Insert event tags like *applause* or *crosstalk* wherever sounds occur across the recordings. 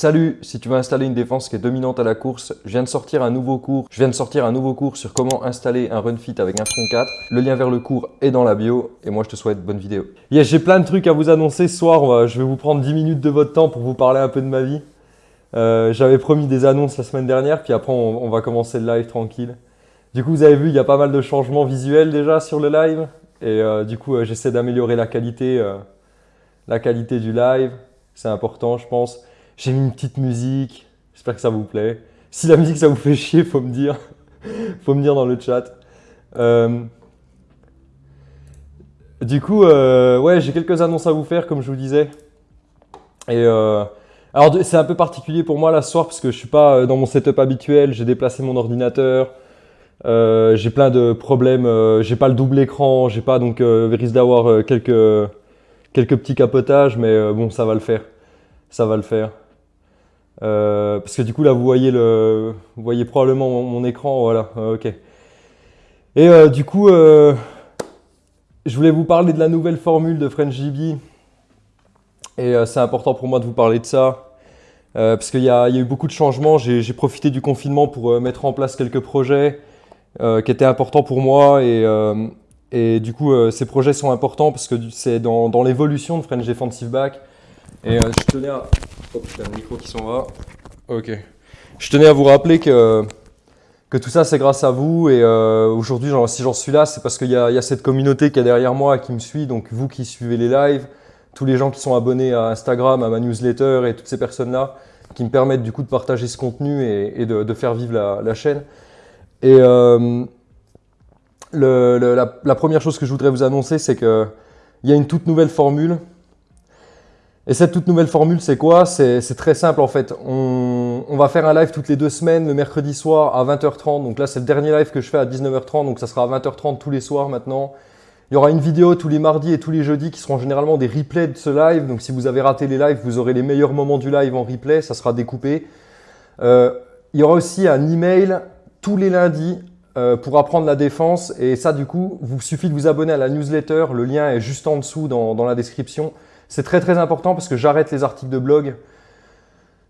Salut, si tu veux installer une défense qui est dominante à la course, je viens de sortir un nouveau cours. Je viens de sortir un nouveau cours sur comment installer un run fit avec un front 4. Le lien vers le cours est dans la bio et moi je te souhaite bonne vidéo. Yes, j'ai plein de trucs à vous annoncer ce soir. Je vais vous prendre 10 minutes de votre temps pour vous parler un peu de ma vie. Euh, j'avais promis des annonces la semaine dernière, puis après on, va commencer le live tranquille. Du coup, vous avez vu, il y a pas mal de changements visuels déjà sur le live. Et euh, du coup, euh, j'essaie d'améliorer la qualité, la qualité du live. C'est important, je pense. J'ai mis une petite musique. J'espère que ça vous plaît. Si la musique, ça vous fait chier, faut me dire. *laughs* faut me dire dans le chat. Euh, du coup, euh, ouais, j'ai quelques annonces à vous faire, comme je vous disais. Et euh, alors, c'est un peu particulier pour moi là ce soir parce que je suis pas dans mon setup habituel. J'ai déplacé mon ordinateur. j'ai plein de problèmes. j'ai pas le double écran. J'ai pas donc risque d'avoir quelques quelques petits capotages, mais bon, ça va le faire. Ça va le faire. Euh, parce que du coup là vous voyez le, vous voyez probablement mon, écran, voilà, euh, ok. Et euh, du coup, je voulais vous parler de la nouvelle formule de FrenchDB. Et c'est important pour moi de vous parler de ça. parce qu'il y, a eu beaucoup de changements. J'ai profité du confinement pour mettre en place quelques projets qui étaient importants pour moi. Et, et du coup, ces projets sont importants parce que c'est dans, dans l'évolution de French Defensive Back. Et euh, je tenais à... Oh putain, le micro qui s'en va. Ok. Je tenais à vous rappeler que, que tout ça, c'est grâce à vous. Et euh, aujourd'hui, si j'en suis là, c'est parce qu'il y, y, a cette communauté qui est derrière moi qui me suit. Donc vous qui suivez les lives, tous les gens qui sont abonnés à Instagram, à ma newsletter et toutes ces personnes-là qui me permettent du coup de partager ce contenu et, de, faire vivre la, chaîne. Et euh, la, la, première chose que je voudrais vous annoncer, c'est qu'il y a une toute nouvelle formule et cette toute nouvelle formule, c'est quoi? C'est très simple en fait. On, va faire un live toutes les deux semaines, le mercredi soir à 20h30. Donc là, c'est le dernier live que je fais à 19h30, donc ça sera à 20h30 tous les soirs maintenant. Il y aura une vidéo tous les mardis et tous les jeudis qui seront généralement des replays de ce live. Donc si vous avez raté les lives, vous aurez les meilleurs moments du live en replay, ça sera découpé. Euh, il y aura aussi un email tous les lundis euh, pour apprendre la défense. Et ça, du coup, vous suffit de vous abonner à la newsletter. Le lien est juste en dessous dans la description. C'est très très important parce que j'arrête les articles de blog.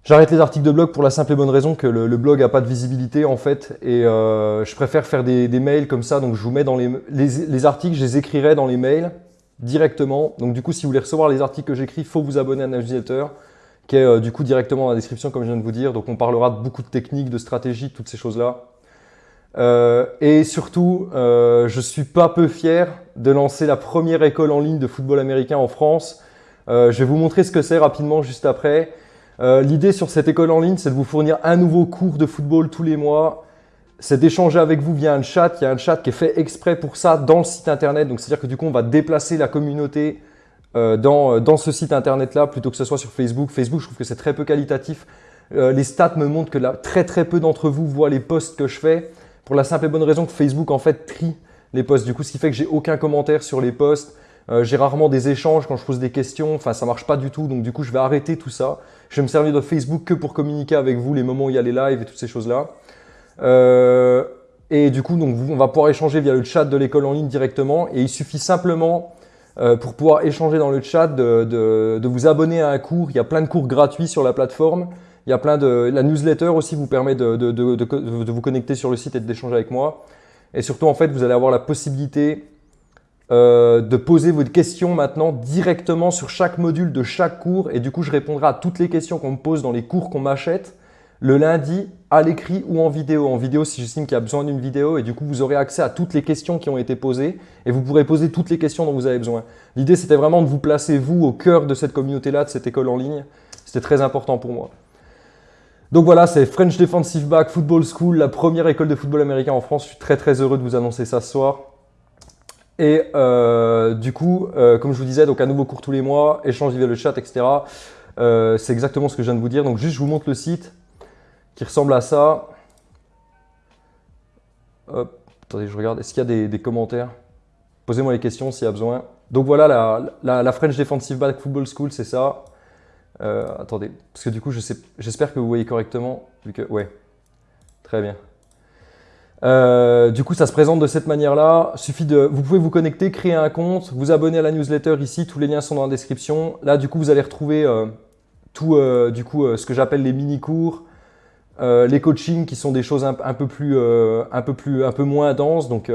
J'arrête les articles de blog pour la simple et bonne raison que le, blog n'a pas de visibilité en fait et euh, je préfère faire des, mails comme ça. Donc je vous mets dans les, les, articles, je les écrirai dans les mails directement. Donc du coup, si vous voulez recevoir les articles que j'écris, faut vous abonner à newsletter qui est euh, du coup directement dans la description comme je viens de vous dire. Donc on parlera de beaucoup de techniques, de stratégies, toutes ces choses-là. Euh, et surtout, je je suis pas peu fier de lancer la première école en ligne de football américain en France euh, je vais vous montrer ce que c'est rapidement juste après. Euh, l'idée sur cette école en ligne, c'est de vous fournir un nouveau cours de football tous les mois. C'est d'échanger avec vous via un chat. Il y a un chat qui est fait exprès pour ça dans le site internet. Donc, c'est-à-dire que du coup, on va déplacer la communauté euh, dans, ce site internet-là plutôt que ce soit sur Facebook. Facebook, je trouve que c'est très peu qualitatif. les stats me montrent que là, très très peu d'entre vous voient les posts que je fais pour la simple et bonne raison que Facebook en fait trie les posts. Du coup, ce qui fait que j'ai aucun commentaire sur les posts. Euh, j'ai rarement des échanges quand je pose des questions, enfin ça marche pas du tout, donc du coup je vais arrêter tout ça. Je vais me servir de Facebook que pour communiquer avec vous les moments où il y a les lives et toutes ces choses-là. Euh, et du coup, donc, on va pouvoir échanger via le chat de l'école en ligne directement. Et il suffit simplement, euh, pour pouvoir échanger dans le chat, de, vous abonner à un cours. Il y a plein de cours gratuits sur la plateforme. Il y a plein de... La newsletter aussi vous permet de, de vous connecter sur le site et d'échanger avec moi. Et surtout, en fait, vous allez avoir la possibilité euh, de poser vos questions maintenant directement sur chaque module de chaque cours et du coup je répondrai à toutes les questions qu'on me pose dans les cours qu'on m'achète le lundi à l'écrit ou en vidéo. En vidéo si j'estime qu'il y a besoin d'une vidéo et du coup vous aurez accès à toutes les questions qui ont été posées et vous pourrez poser toutes les questions dont vous avez besoin. L'idée c'était vraiment de vous placer vous au cœur de cette communauté-là, de cette école en ligne. C'était très important pour moi. Donc voilà, c'est French Defensive Back Football School, la première école de football américain en France. Je suis très très heureux de vous annoncer ça ce soir. Et euh, du coup, euh, comme je vous disais, donc un nouveau cours tous les mois, échange via le chat, etc. Euh, c'est exactement ce que je viens de vous dire. Donc juste, je vous montre le site qui ressemble à ça. Hop, attendez, je regarde. Est-ce qu'il y a des, commentaires? Posez-moi les questions s'il y a besoin. Donc voilà, la, French Defensive Back Football School, c'est ça. attendez, parce que du coup, j'espère que vous voyez correctement. Vu que, ouais, très bien. Euh, du coup, ça se présente de cette manière-là. Suffit de, vous pouvez vous connecter, créer un compte, vous abonner à la newsletter ici. Tous les liens sont dans la description. Là, du coup, vous allez retrouver euh, tout du coup ce que j'appelle les mini-cours, les coachings qui sont des choses un, peu, plus, un, peu, plus, un peu moins denses. Donc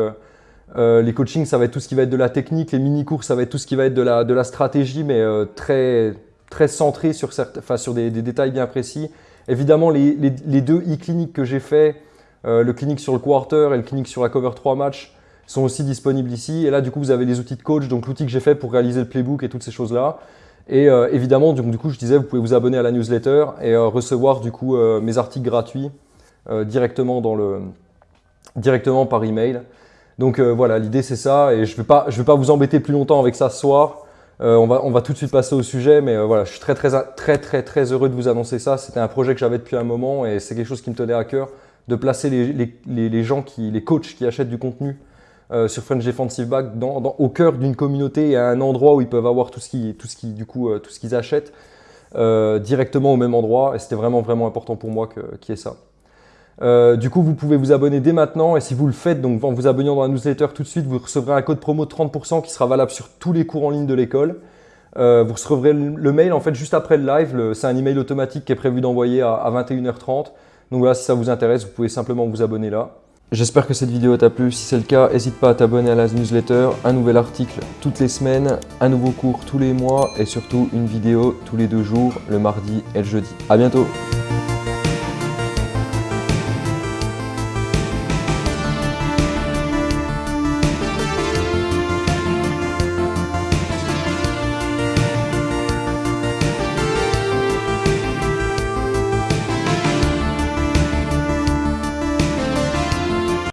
les coachings, ça va être tout ce qui va être de la technique, les mini-cours, ça va être tout ce qui va être de la, stratégie, mais très, très centré sur, sur des, détails bien précis. Évidemment, les, deux e-cliniques que j'ai fait, le clinique sur le quarter et le clinique sur la cover 3 match, sont aussi disponibles ici. Et là, du coup, vous avez les outils de coach, donc l'outil que j'ai fait pour réaliser le playbook et toutes ces choses-là. Et euh, évidemment, du coup, je disais, vous pouvez vous abonner à la newsletter et euh, recevoir du coup euh, mes articles gratuits directement, dans le, directement par email. Donc voilà, l'idée c'est ça. Et je ne vais, pas, pas vous embêter plus longtemps avec ça ce soir. on, va, on va tout de suite passer au sujet. Mais voilà, je suis très, très, très, très, très heureux de vous annoncer ça. C'était un projet que j'avais depuis un moment et c'est quelque chose qui me tenait à cœur de placer les, gens, qui, les coachs qui achètent du contenu euh, sur French Defensive Back au cœur d'une communauté et à un endroit où ils peuvent avoir tout ce qui, qui, euh, qu'ils achètent euh, directement au même endroit. Et c'était vraiment vraiment important pour moi qu'il y ait ça. du coup, vous pouvez vous abonner dès maintenant et si vous le faites, donc en vous abonnant dans la newsletter tout de suite, vous recevrez un code promo de 30% qui sera valable sur tous les cours en ligne de l'école. vous recevrez le mail en fait juste après le live. C'est un email automatique qui est prévu d'envoyer à 21h30. Donc voilà, si ça vous intéresse, vous pouvez simplement vous abonner là. J'espère que cette vidéo t'a plu. Si c'est le cas, n'hésite pas à t'abonner à la newsletter. Un nouvel article toutes les semaines, un nouveau cours tous les mois et surtout une vidéo tous les deux jours, le mardi et le jeudi. A bientôt